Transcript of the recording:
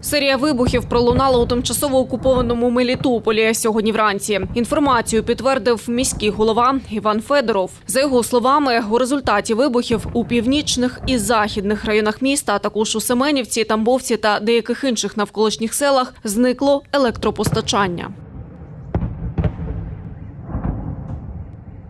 Серія вибухів пролунала у тимчасово окупованому Мелітополі сьогодні вранці. Інформацію підтвердив міський голова Іван Федоров. За його словами, у результаті вибухів у північних і західних районах міста, а також у Семенівці, Тамбовці та деяких інших навколишніх селах зникло електропостачання.